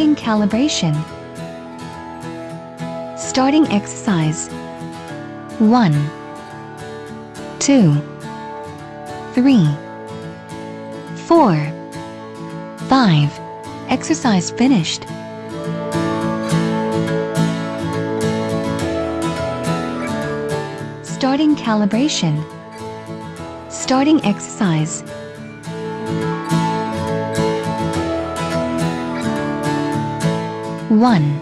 Starting calibration. Starting exercise. 1 2 3 4 5 Exercise finished. Starting calibration. Starting exercise. One.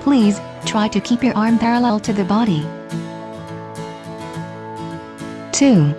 Please, try to keep your arm parallel to the body. Two.